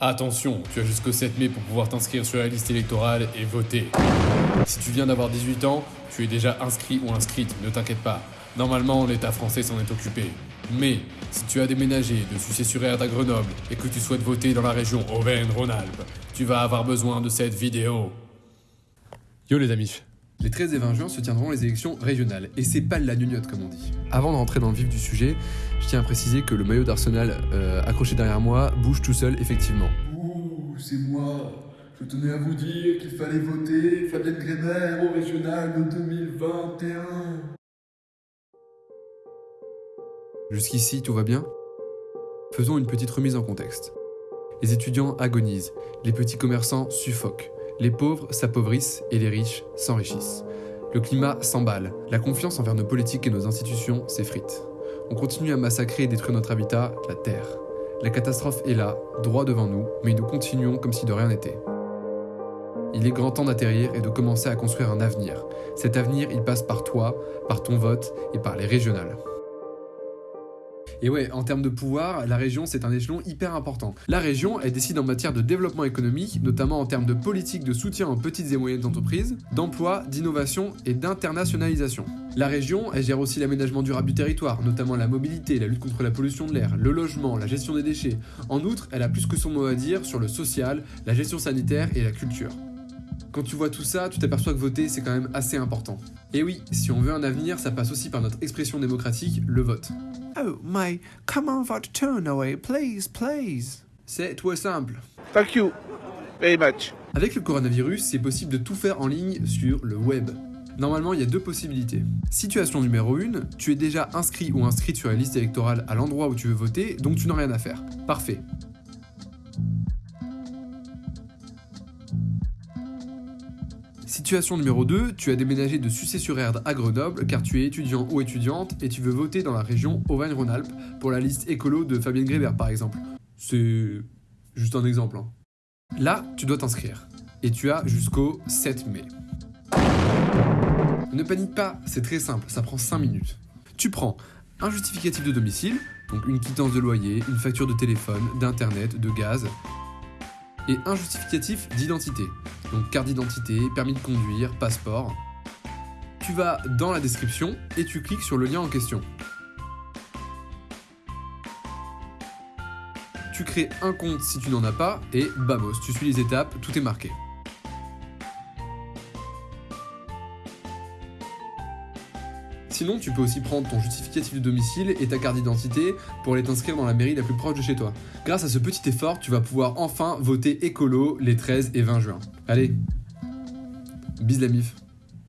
Attention, tu as jusqu'au 7 mai pour pouvoir t'inscrire sur la liste électorale et voter. Si tu viens d'avoir 18 ans, tu es déjà inscrit ou inscrite, ne t'inquiète pas. Normalement, l'État français s'en est occupé. Mais, si tu as déménagé de Sucé-sur-Erdre à Grenoble et que tu souhaites voter dans la région Auvergne-Rhône-Alpes, tu vas avoir besoin de cette vidéo. Yo les amis les 13 et 20 juin se tiendront les élections régionales, et c'est pas la gnognotte comme on dit. Avant de rentrer dans le vif du sujet, je tiens à préciser que le maillot d'Arsenal euh, accroché derrière moi bouge tout seul, effectivement. Ouh, c'est moi Je tenais à vous dire qu'il fallait voter Fabienne Grémer au régional de 2021 Jusqu'ici, tout va bien? Faisons une petite remise en contexte. Les étudiants agonisent, les petits commerçants suffoquent, les pauvres s'appauvrissent et les riches s'enrichissent. Le climat s'emballe, la confiance envers nos politiques et nos institutions s'effrite. On continue à massacrer et détruire notre habitat, la Terre. La catastrophe est là, droit devant nous, mais nous continuons comme si de rien n'était. Il est grand temps d'atterrir et de commencer à construire un avenir. Cet avenir, il passe par toi, par ton vote et par les régionales. Et ouais, en termes de pouvoir, la région, c'est un échelon hyper important. La région, elle décide en matière de développement économique, notamment en termes de politique de soutien aux petites et moyennes entreprises, d'emploi, d'innovation et d'internationalisation. La région, elle gère aussi l'aménagement durable du territoire, notamment la mobilité, la lutte contre la pollution de l'air, le logement, la gestion des déchets. En outre, elle a plus que son mot à dire sur le social, la gestion sanitaire et la culture. Quand tu vois tout ça, tu t'aperçois que voter, c'est quand même assez important. Et oui, si on veut un avenir, ça passe aussi par notre expression démocratique, le vote. Oh, my, come on, vote turn away, please, please. C'est tout simple. Thank you very much. Avec le coronavirus, c'est possible de tout faire en ligne sur le web. Normalement, il y a deux possibilités. Situation numéro 1, tu es déjà inscrit ou inscrite sur la liste électorale à l'endroit où tu veux voter, donc tu n'as rien à faire. Parfait. Situation numéro 2, tu as déménagé de Sucé-sur-Erdre à Grenoble car tu es étudiant ou étudiante et tu veux voter dans la région Auvergne-Rhône-Alpes pour la liste écolo de Fabienne Grébert par exemple. C'est juste un exemple. Hein. Là, tu dois t'inscrire et tu as jusqu'au 7 mai. Ne panique pas, c'est très simple, ça prend 5 minutes. Tu prends un justificatif de domicile, donc une quittance de loyer, une facture de téléphone, d'internet, de gaz, et un justificatif d'identité. Donc carte d'identité, permis de conduire, passeport. Tu vas dans la description et tu cliques sur le lien en question. Tu crées un compte si tu n'en as pas et bamos, tu suis les étapes, tout est marqué. Sinon, tu peux aussi prendre ton justificatif de domicile et ta carte d'identité pour aller t'inscrire dans la mairie la plus proche de chez toi. Grâce à ce petit effort, tu vas pouvoir enfin voter écolo les 13 et 20 juin. Allez, bis la mif